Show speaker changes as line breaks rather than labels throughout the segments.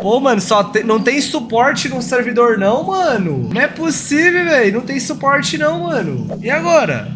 Pô, mano, só te... não tem suporte no servidor não, mano. Não é possível, velho. Não tem suporte não, mano. E agora?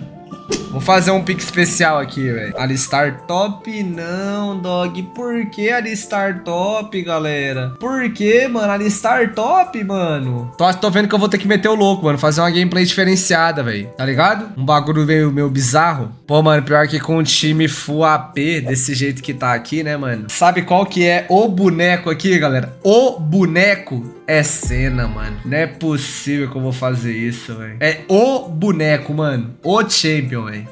Vou fazer um pique especial aqui, velho. Alistar top? Não, dog. Por que alistar top, galera? Por que, mano? Alistar top, mano? Tô, tô vendo que eu vou ter que meter o louco, mano. Fazer uma gameplay diferenciada, velho. Tá ligado? Um bagulho meio, meio bizarro. Pô, mano, pior que com um time full AP, desse jeito que tá aqui, né, mano? Sabe qual que é o boneco aqui, galera? O boneco é cena, mano. Não é possível que eu vou fazer isso, velho. É o boneco, mano. O champion, velho.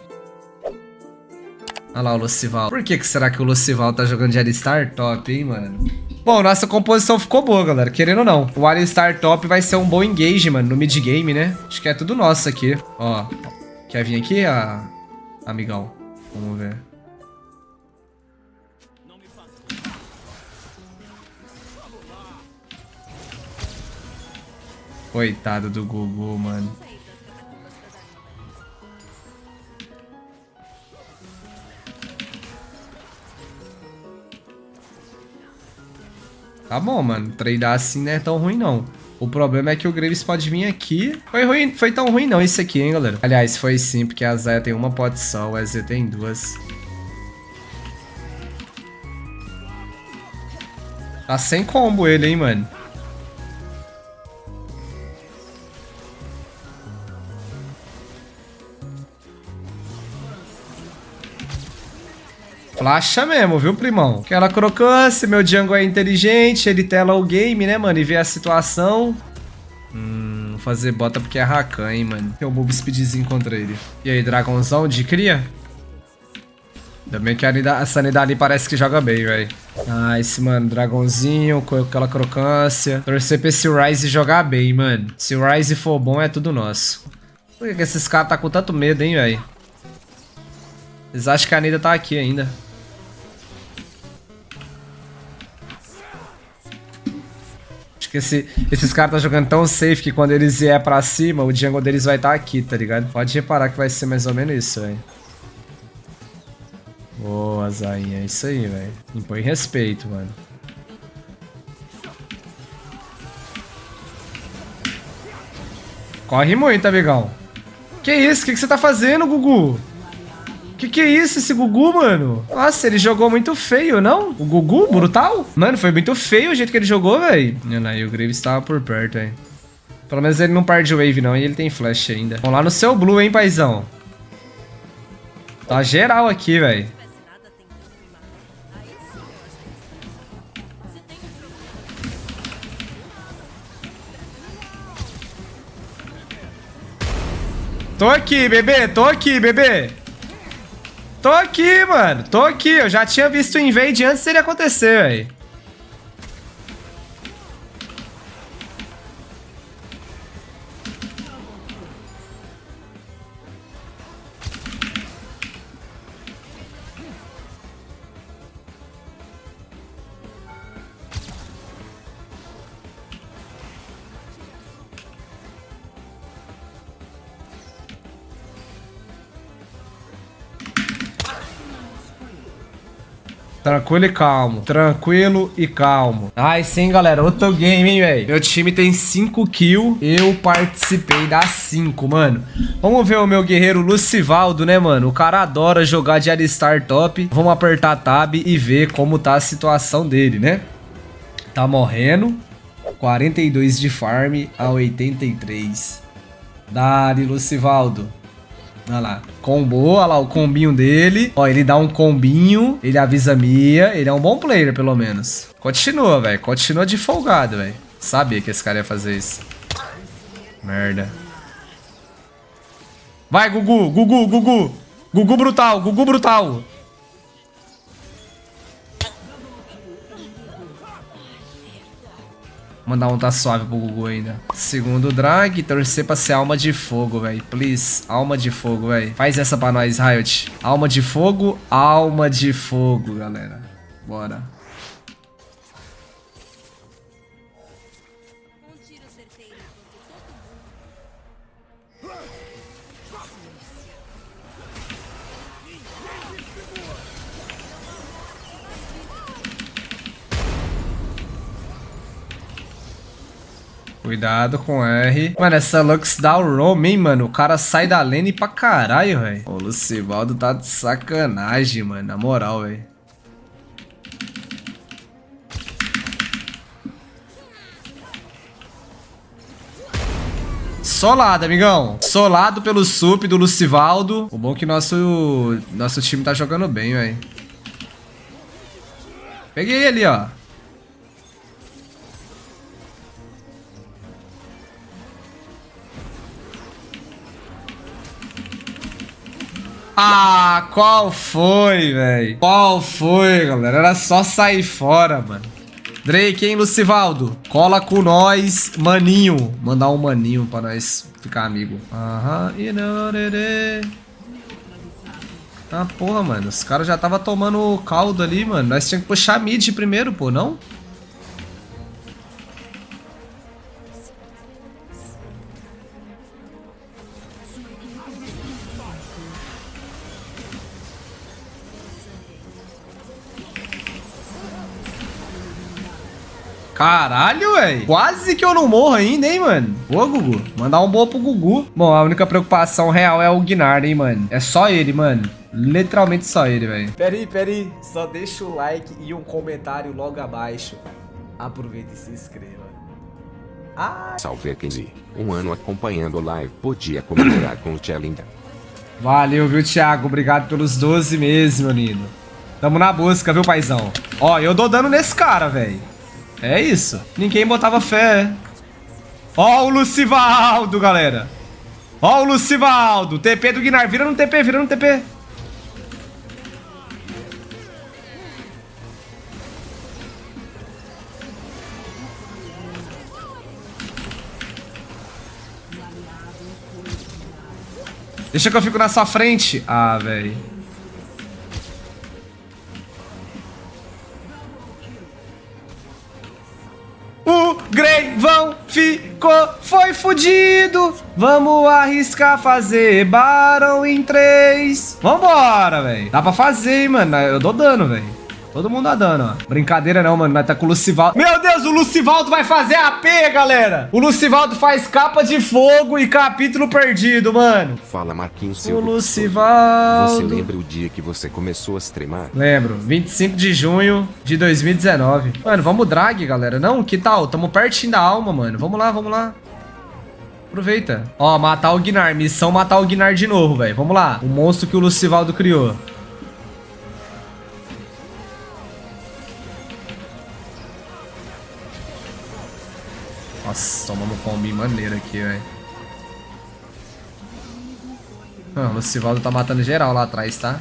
Olha lá o Lucival. Por que, que será que o Lucival tá jogando de Alistar top, hein, mano? Bom, nossa composição ficou boa, galera. Querendo ou não. O Alistar top vai ser um bom engage, mano, no mid-game, né? Acho que é tudo nosso aqui. Ó. Quer vir aqui, a... amigão? Vamos ver. Coitado do Gugu, mano. Tá bom, mano. Treinar assim não é tão ruim, não. O problema é que o Graves pode vir aqui. Foi ruim, foi tão ruim não isso aqui, hein, galera. Aliás, foi sim, porque a Zaya tem uma pot só, o EZ tem duas. Tá sem combo ele, hein, mano. Flasha mesmo, viu, primão? Aquela crocância, meu Django é inteligente, ele tela o game, né, mano, e vê a situação. Hum, fazer bota porque é Rakan, hein, mano. Tem um Mob Speedzinho contra ele. E aí, dragãozão de cria? Bem que a, sanidade ali parece que joga bem. Ah, esse, mano, dragãozinho com aquela crocância. Torcer pra esse Ryze jogar bem, mano. Se o Ryze for bom, é tudo nosso. Por que esses caras tá com tanto medo, hein, velho? Eles acham que a Nida tá aqui ainda. Que esse, esses caras tá jogando tão safe que quando eles vier pra cima, o jungle deles vai estar tá aqui, tá ligado? Pode reparar que vai ser mais ou menos isso, velho. Boa, Zainha. É isso aí, velho. Impõe respeito, mano. Corre muito, amigão. Que isso? O que, que você tá fazendo, Gugu? Que que é isso, esse Gugu, mano? Nossa, ele jogou muito feio, não? O Gugu, brutal? Mano, foi muito feio o jeito que ele jogou, velho. E o Graves tava por perto, hein. Pelo menos ele não perde wave, não. E ele tem flash ainda. Vamos lá no seu blue, hein, paizão. Tá geral aqui, velho. Tô aqui, bebê. Tô aqui, bebê. Tô aqui, mano. Tô aqui. Eu já tinha visto o invade antes dele acontecer, velho. Tranquilo e calmo. Tranquilo e calmo. Ai, sim, galera. Outro game, hein, velho. Meu time tem 5 kills. Eu participei das 5, mano. Vamos ver o meu guerreiro Lucivaldo, né, mano? O cara adora jogar de Alistar top. Vamos apertar tab e ver como tá a situação dele, né? Tá morrendo. 42 de farm a 83. Dali, Lucivaldo. Olha lá. Combou, olha lá o combinho dele. Ó, ele dá um combinho, ele avisa Mia. Ele é um bom player, pelo menos. Continua, velho. Continua de folgado, velho. Sabia que esse cara ia fazer isso. Merda. Vai, Gugu, Gugu, Gugu. Gugu brutal, Gugu brutal. Mandar um tá suave pro Gugu ainda. Segundo drag, torcer pra ser alma de fogo, velho. Please, alma de fogo, velho. Faz essa pra nós, Riot. Alma de fogo, alma de fogo, galera. Bora. Cuidado com R. Mano, essa Lux dá o roam, hein, mano? O cara sai da lane pra caralho, velho. O Lucivaldo tá de sacanagem, mano. Na moral, velho. Solado, amigão. Solado pelo sup do Lucivaldo. O bom é que nosso, nosso time tá jogando bem, velho. Peguei ele, ó. Ah, qual foi, velho? Qual foi, galera? Era só sair fora, mano. Drake, hein, Lucivaldo? Cola com nós, maninho. Mandar um maninho pra nós ficar amigo. Aham, e não, Ah, porra, mano. Os caras já tava tomando caldo ali, mano. Nós tínhamos que puxar mid primeiro, pô, não? Caralho, velho. Quase que eu não morro ainda, hein, mano. Boa, Gugu. Mandar um boa pro Gugu. Bom, a única preocupação real é o Gnar, hein, mano. É só ele, mano. Literalmente só ele, velho.
Peraí, peraí. Só deixa o like e um comentário logo abaixo. Aproveita e se inscreva.
Ah. Salve 15. Um ano acompanhando a live. Podia comemorar com o Tia Linda.
Valeu, viu, Thiago? Obrigado pelos 12 meses, meu lindo. Tamo na busca, viu, paizão? Ó, eu dou dano nesse cara, velho. É isso. Ninguém botava fé. Ó o Lucivaldo, galera. Ó o Lucivaldo. TP do Guinar. Vira no TP, vira no TP. Deixa que eu fico na sua frente. Ah, velho. Fudido. Vamos arriscar fazer Barão em três. Vambora, velho. Dá pra fazer, hein, mano. Eu dou dano, velho. Todo mundo dando, ó. Brincadeira não, mano. Nós tá com o Lucivaldo. Meu Deus, o Lucivaldo vai fazer AP, galera. O Lucivaldo faz capa de fogo e capítulo perdido, mano.
Fala, Marquinhos
Silva. O Lucivaldo.
Você lembra o dia que você começou a streamar?
Lembro. 25 de junho de 2019. Mano, vamos drag, galera. Não, que tal? Tamo pertinho da alma, mano. Vamos lá, vamos lá. Aproveita. Ó, matar o Guinar. Missão matar o Guinar de novo, velho. Vamos lá. O monstro que o Lucivaldo criou. Nossa, tomamos um combi maneiro aqui, velho. Ah, o Lucivaldo tá matando geral lá atrás, tá?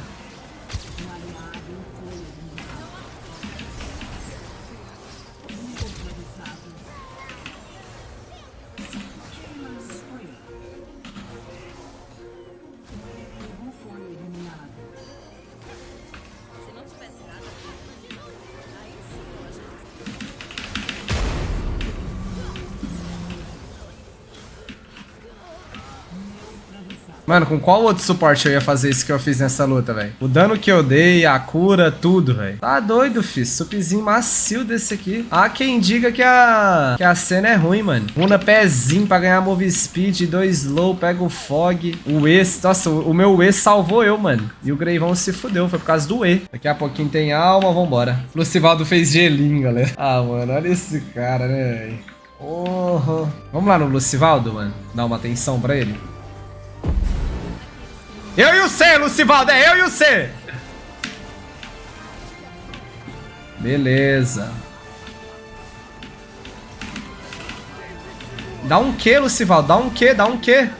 Mano, com qual outro suporte eu ia fazer isso que eu fiz nessa luta, velho? O dano que eu dei, a cura, tudo, velho. Tá doido, fi. Supzinho macio desse aqui. Há quem diga que a, que a cena é ruim, mano. Una pezinho pra ganhar move speed, dois slow, pega o fog. O E, nossa, o meu E salvou eu, mano. E o Greivão se fudeu, foi por causa do E. Daqui a pouquinho tem alma, vambora. Lucivaldo fez gelinho, galera. Ah, mano, olha esse cara, né, velho. Oh, Vamos lá no Lucivaldo, mano. Dar uma atenção pra ele. Eu e o C, Lucivaldo, é eu e o C. Beleza. Dá um Q, Lucivaldo, dá um Q, dá um Q.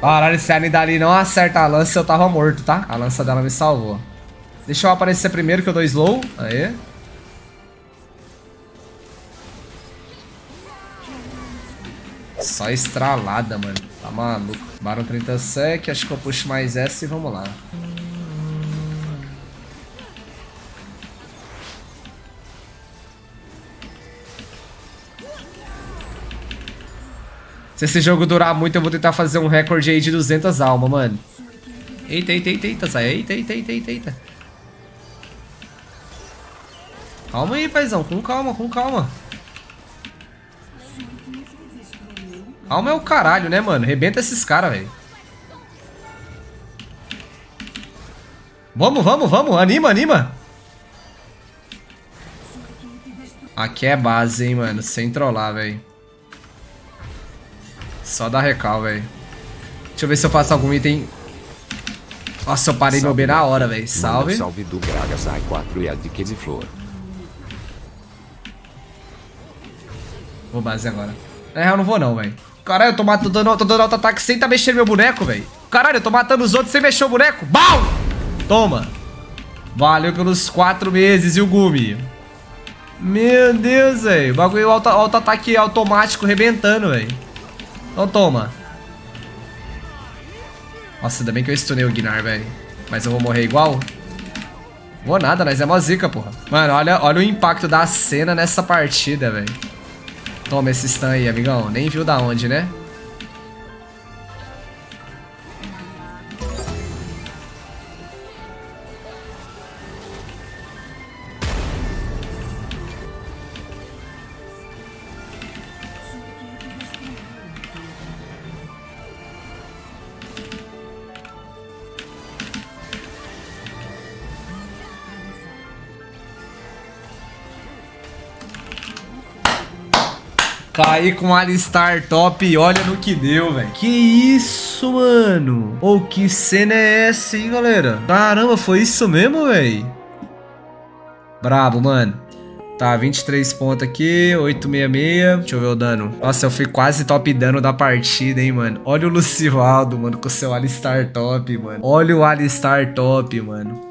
Caralho, se a Nidali não acerta a lança, eu tava morto, tá? A lança dela me salvou. Deixa eu aparecer primeiro que eu dou slow. Aê. Só estralada, mano. Tá maluco. Baron 30 sec, acho que eu puxo mais essa e vamos lá. Se esse jogo durar muito, eu vou tentar fazer um recorde aí de 200 almas, mano. Eita, eita, eita, eita, sai. Eita, eita, eita, eita, eita. Calma aí, paizão. Com calma, com calma. Calma é o caralho, né, mano? Rebenta esses caras, velho. Vamos, vamos, vamos. Anima, anima. Aqui é base, hein, mano. Sem trollar, velho. Só dá recal, velho. Deixa eu ver se eu faço algum item. Nossa, eu parei meu B na hora, velho. Salve.
Salve do Bragas A4 e a de Quesiflor.
Vou base agora. Na real, não vou não, velho. Caralho, eu tô, matando, tô dando, tô dando auto-ataque sem tá mexendo meu boneco, velho. Caralho, eu tô matando os outros sem mexer o boneco. Bau! Toma. Valeu pelos quatro meses e o Gumi. Meu Deus, velho. O bagulho auto-ataque auto automático rebentando, velho. Então toma. Nossa, ainda bem que eu stunei o Gnar, velho. Mas eu vou morrer igual? Vou nada, nós é mó zica, porra. Mano, olha, olha o impacto da cena nessa partida, velho. Toma esse stun aí, amigão. Nem viu da onde, né? Caí com Alistar top e olha no que deu, velho. Que isso, mano? Ou oh, que cena é essa, hein, galera? Caramba, foi isso mesmo, velho? Brabo, mano. Tá, 23 pontos aqui, 866. Deixa eu ver o dano. Nossa, eu fui quase top dano da partida, hein, mano. Olha o Lucivaldo, mano, com o seu Alistar top, mano. Olha o Alistar top, mano.